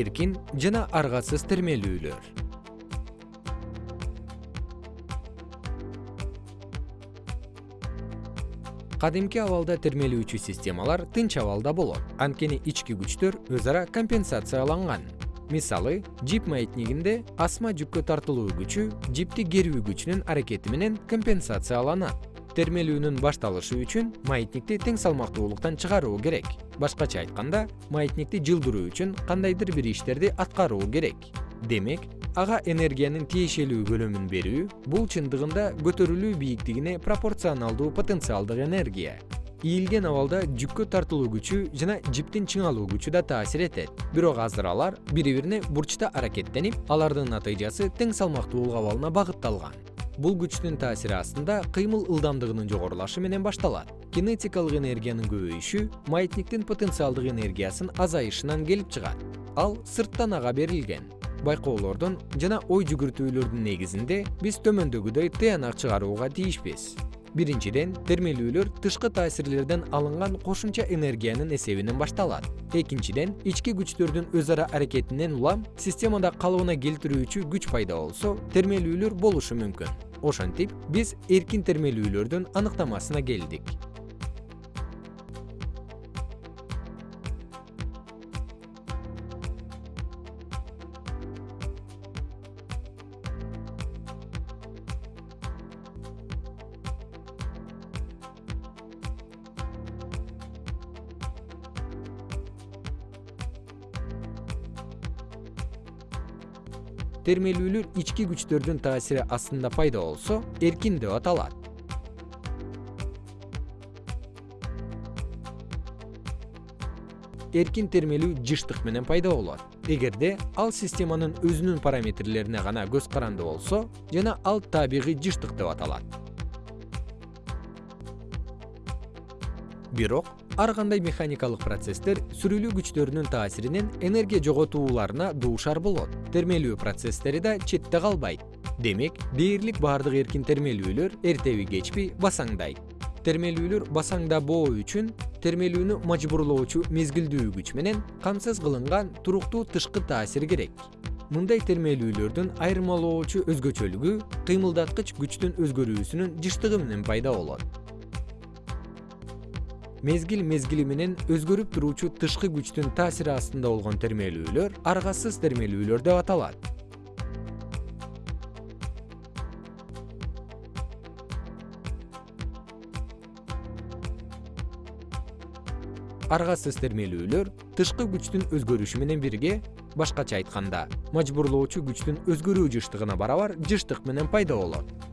эркин жана аргасыз термелүүлөр кадимки абалда термелүүчү системалар тынч абалда болот. Анткени ички күчтөр өз ара компенсацияланган. Мисалы жип маятнигинде асма жүккө тартылуу күчү жипти керүү күчүнүн аракети менен компенсацияланат термелүүнүн башталышы үчүн маятникти тең салмактуулуктан чыгаруу керек. Башкача айтканда маятникти жылдыруу үчүн кандайдыр бир иштерди аткаруу керек. Демек ага энергиянын тиешелүү көлөмүн берүү бул чындыгында көтөрүлүү бийиктигине пропорционалдуу потенциалдык энергия. Ийилген абалда жүккө тартылуу күчү жана жиптин чыңалуу күчү да таасир этет. Бирок азыр алар бири бирине бурчта аракеттенип алардын натыйжасы тең салмактуулук абалына багытталган бул күчтүн таасири астында кыймыл ылдамдыгынын жогорулашы менен башталат. Кинетикалык энергиянын көбөйүшү маятниктин потенциалдык энергиясынын азайышынан келип чыгат. Ал сырттан ага берилген байкоолордон жана ой жүгүртүүлөрдүн негизинде биз төмөндөгүдөй тыянак чыгарууга тийишпиз биринчиден термелүүлөр тышкы таасирлерден алынган кошумча энергиянын эсебинен башталат. Экинчиден ички күчтөрдүн өз ара аракетинен улам системада калыбына келтирүүчү күч пайда болсо термелүүлөр болушу мүмкүн ошентип биз эркин термелүүлөрдүн аныктамасына келдик термелүүлөр ички күчтөрдүн таасири астында пайда болсо эркин деп аталат. Эркин термелүү жыштык менен пайда болот. Эгерде ал системанын өзүнүн параметрлерине гана көз каранды болсо жана ал табигый жыштык деп аталат бирок ар кандай механикалык процесстер сүрүлүү күчтөрүнүн таасиринен энергия жоготууларына дуушар болот. Термелүү процесстери да четте калбайт. Демек дээрлик баардык эркин термелүүлөр эртеби кечпи басаңдайт термелүүлөр басаңдабоо үчүн термелүүнү мажбурлоочу мезгилдүү күч менен камсыз кылынган туруктуу тышкы таасир керек. Мындай термелүүлөрдүн айырмалоочу өзгөчөлүгү кыймылдаткыч күчтүн өзгөрүүсүнүн жыштыгы менен пайда болот мезгил мезгили менен өзгөрүп туруучу тышкы күчтүн таасири астында болгон термелүүлөр аргасыз термелүүлөр деп аталат. Аргасыз термелүүлөр тышкы күчтүн өзгөрүшү менен бирге башкача айтканда мажбурлоочу күчтүн өзгөрүү жыштыгына барабар жыштык менен пайда болот